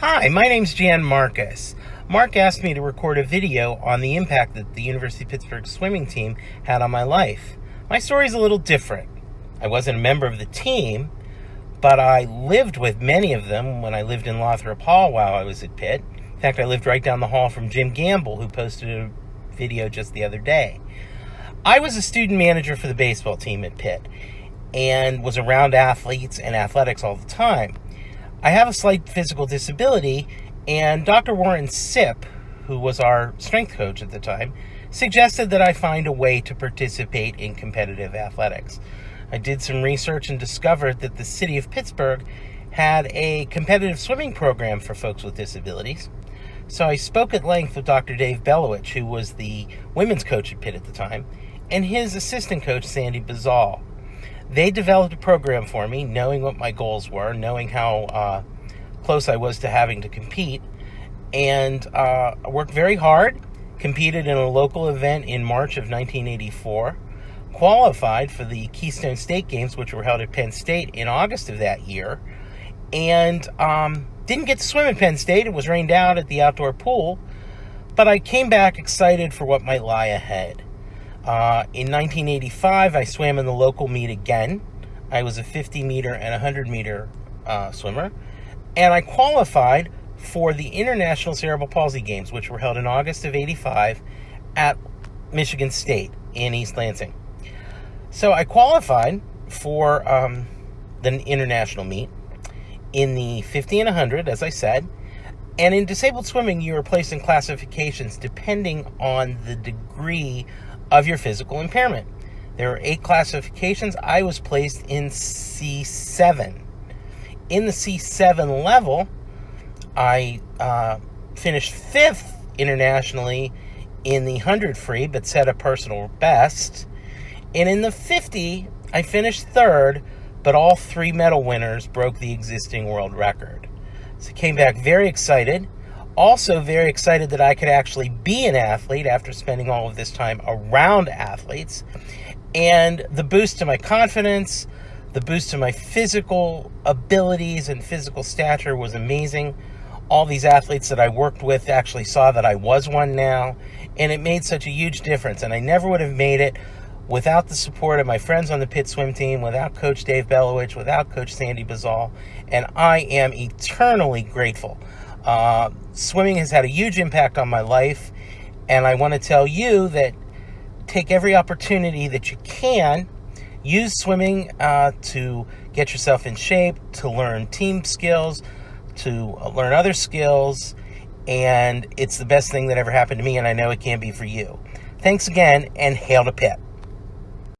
Hi, my name's Jan Marcus. Mark asked me to record a video on the impact that the University of Pittsburgh swimming team had on my life. My story's a little different. I wasn't a member of the team, but I lived with many of them when I lived in Lothrop Hall while I was at Pitt. In fact, I lived right down the hall from Jim Gamble, who posted a video just the other day. I was a student manager for the baseball team at Pitt and was around athletes and athletics all the time. I have a slight physical disability, and Dr. Warren Sipp, who was our strength coach at the time, suggested that I find a way to participate in competitive athletics. I did some research and discovered that the city of Pittsburgh had a competitive swimming program for folks with disabilities. So I spoke at length with Dr. Dave Belowich, who was the women's coach at Pitt at the time, and his assistant coach, Sandy Bazal. They developed a program for me, knowing what my goals were, knowing how uh, close I was to having to compete, and uh, worked very hard. Competed in a local event in March of 1984, qualified for the Keystone State Games, which were held at Penn State in August of that year, and um, didn't get to swim at Penn State. It was rained out at the outdoor pool, but I came back excited for what might lie ahead. Uh, in 1985, I swam in the local meet again. I was a 50 meter and 100 meter uh, swimmer, and I qualified for the International Cerebral Palsy Games, which were held in August of 85 at Michigan State in East Lansing. So I qualified for um, the international meet in the 50 and 100, as I said. And in disabled swimming, you are placed in classifications depending on the degree of your physical impairment. There are eight classifications. I was placed in C7. In the C7 level, I uh, finished fifth internationally in the 100 free, but set a personal best. And in the 50, I finished third, but all three medal winners broke the existing world record. So I came back very excited also very excited that I could actually be an athlete after spending all of this time around athletes. And the boost to my confidence, the boost to my physical abilities and physical stature was amazing. All these athletes that I worked with actually saw that I was one now, and it made such a huge difference. And I never would have made it without the support of my friends on the Pitt swim team, without Coach Dave Belowich, without Coach Sandy Bazal, and I am eternally grateful. Uh, swimming has had a huge impact on my life, and I want to tell you that take every opportunity that you can. Use swimming uh, to get yourself in shape, to learn team skills, to uh, learn other skills, and it's the best thing that ever happened to me, and I know it can be for you. Thanks again, and hail to Pitt.